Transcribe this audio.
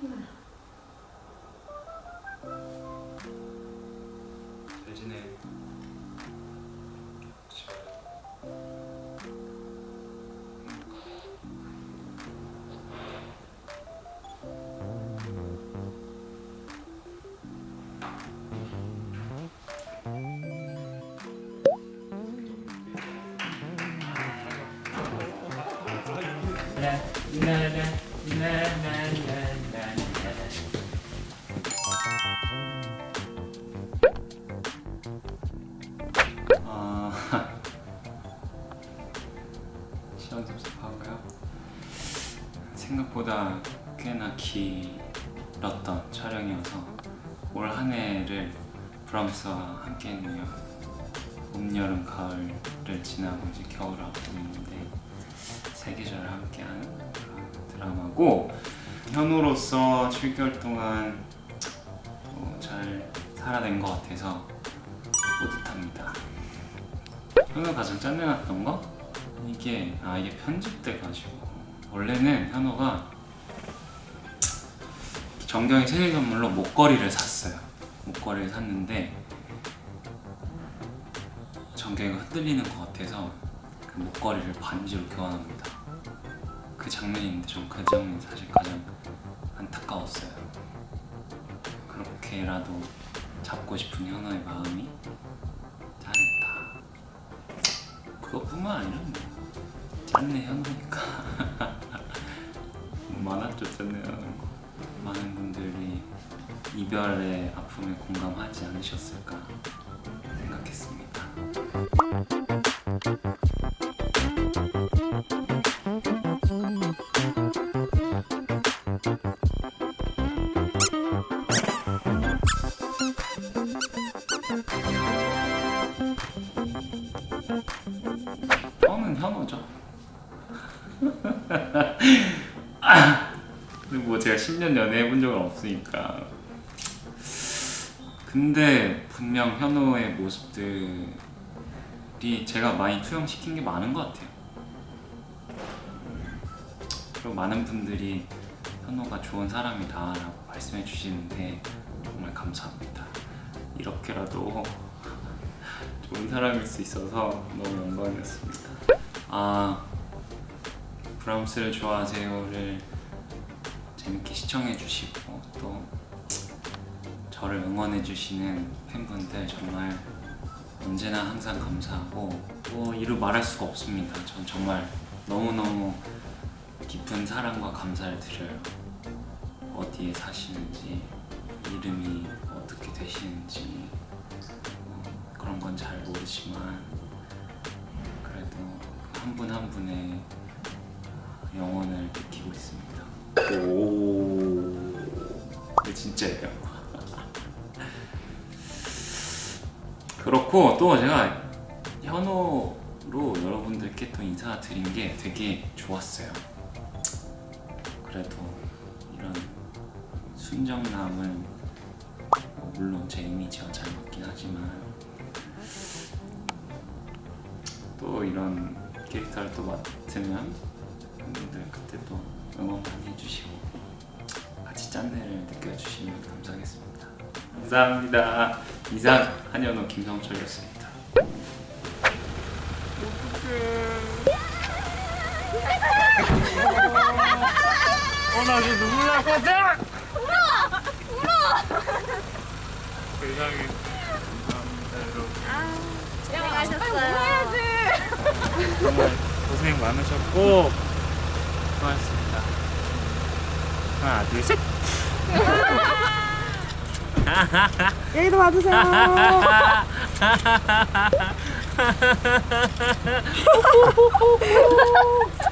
잘 지내 네, 네, 네. 아, 시험 접속하고요. 생각보다 꽤나 길었던 촬영이어서 올 한 해를 브람스와 함께 했네요. 봄, 여름, 가을을 지나고 이제 겨울을 앞두고 있는데 세 계절을 함께한 그런 드라마고 현우로서 7개월 동안 어, 잘 살아낸 것 같아서 뿌듯합니다. 현우 가장 짠내났던 거? 이게 아 이게 편집돼가지고 원래는 현우가 정경이 생일 선물로 목걸이를 샀어요. 목걸이를 샀는데 정경이가 흔들리는 것 같아서 그 목걸이를 반지로 교환합니다. 그 장면인데 전그 장면이 사실 가장 안타까웠어요. 그렇게라도 잡고 싶은 현우의 마음이 잘했다. 그것뿐만 아니라 뭐 짠내 현우니까 많았죠 짠내 현우. 많은 분들이 이별의 아픔에 공감하지 않으셨을까 생각했습니다. 뭐 제가 10년 연애 해 본 적은 없으니까. 근데 분명 현우의 모습들이 제가 많이 투영시킨 게 많은 것 같아요. 그리고 많은 분들이 현우가 좋은 사람이다 라고 말씀해 주시는데 정말 감사합니다. 이렇게라도 좋은 사람일 수 있어서 너무 영광이었습니다. 아 브람스를 좋아하세요를 재밌게 시청해 주시고 또 저를 응원해 주시는 팬분들 정말 언제나 항상 감사하고 뭐 이루 말할 수가 없습니다. 전 정말 너무너무 깊은 사랑과 감사를 드려요. 어디에 사시는지 이름이 어떻게 되시는지 어, 그런 건 잘 모르지만 그래도 한 분한 분의 영혼을 느끼고 있습니다. 오, 진짜예요. 그렇고 또 제가 현호로 여러분들께 또 인사 드린 게 되게 좋았어요. 그래도 이런 순정남은 뭐 물론 제 이미지와 잘 맞긴 하지만 또 이런 캐릭터를 또 맡으면 여러분들 그때 또 응원 많이 해주시고 같이 짠내를 느껴주시면 감사하겠습니다. 감사합니다. 이상 한현호 김성철이었습니다. 어나 지금 눈물 날 것 같아! 세상에 감사합니다 여러분 고생하셨어요. 정말 고생 많으셨고 수 고하셨습니다 하나 둘 셋 여기도 봐주세요.